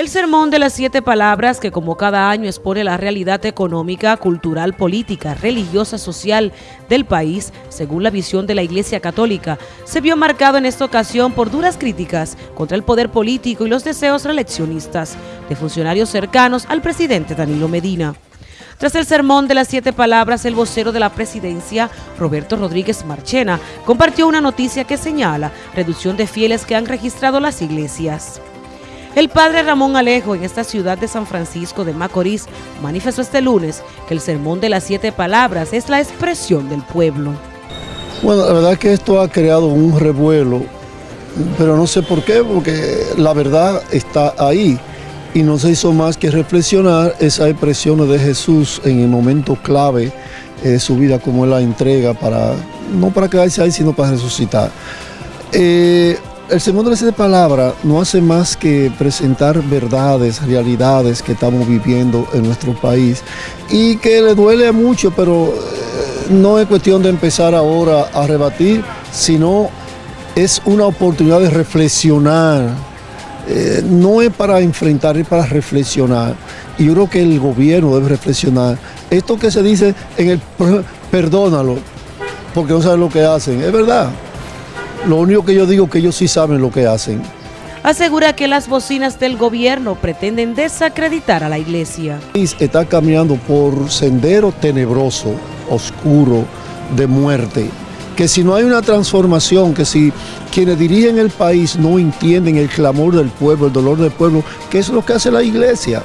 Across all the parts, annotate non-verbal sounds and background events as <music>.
El sermón de las siete palabras que como cada año expone la realidad económica, cultural, política, religiosa, social del país, según la visión de la Iglesia Católica, se vio marcado en esta ocasión por duras críticas contra el poder político y los deseos reeleccionistas de funcionarios cercanos al presidente Danilo Medina. Tras el sermón de las siete palabras, el vocero de la presidencia, Roberto Rodríguez Marchena, compartió una noticia que señala reducción de fieles que han registrado las iglesias. El padre Ramón Alejo en esta ciudad de San Francisco de Macorís manifestó este lunes que el sermón de las siete palabras es la expresión del pueblo. Bueno, la verdad que esto ha creado un revuelo, pero no sé por qué, porque la verdad está ahí y no se hizo más que reflexionar esas expresiones de Jesús en el momento clave de su vida, como él la entrega para, no para quedarse ahí, sino para resucitar. Eh, el Sermón de las Siete Palabras no hace más que presentar verdades, realidades que estamos viviendo en nuestro país y que le duele mucho, pero eh, no es cuestión de empezar ahora a rebatir, sino es una oportunidad de reflexionar. Eh, no es para enfrentar, es para reflexionar. Y yo creo que el gobierno debe reflexionar. Esto que se dice en el <laughs> perdónalo, porque no saben lo que hacen, es verdad. Lo único que yo digo es que ellos sí saben lo que hacen. Asegura que las bocinas del gobierno pretenden desacreditar a la iglesia. Está caminando por sendero tenebroso, oscuro, de muerte. Que si no hay una transformación, que si quienes dirigen el país no entienden el clamor del pueblo, el dolor del pueblo, ¿qué es lo que hace la iglesia?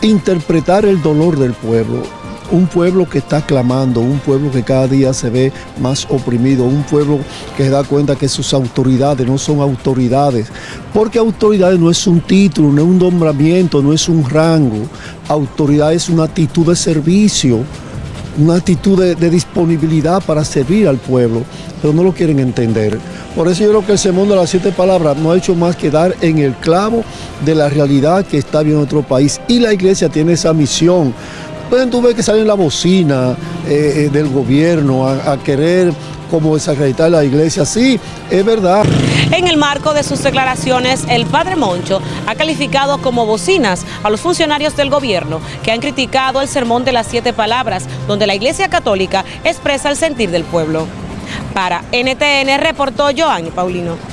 Interpretar el dolor del pueblo un pueblo que está clamando, un pueblo que cada día se ve más oprimido, un pueblo que se da cuenta que sus autoridades no son autoridades, porque autoridades no es un título, no es un nombramiento, no es un rango, autoridad es una actitud de servicio, una actitud de, disponibilidad para servir al pueblo, pero no lo quieren entender. Por eso yo creo que el sermón de las siete palabras no ha hecho más que dar en el clavo de la realidad que está viendo nuestro país. Y la iglesia tiene esa misión Pueden tú ver que salen la bocina eh, eh, del gobierno a, querer como desacreditar la iglesia. Sí, es verdad. En el marco de sus declaraciones, el padre Moncho ha calificado como bocinas a los funcionarios del gobierno que han criticado el sermón de las siete palabras, donde la iglesia católica expresa el sentir del pueblo. Para NTN reportó Joanny Paulino.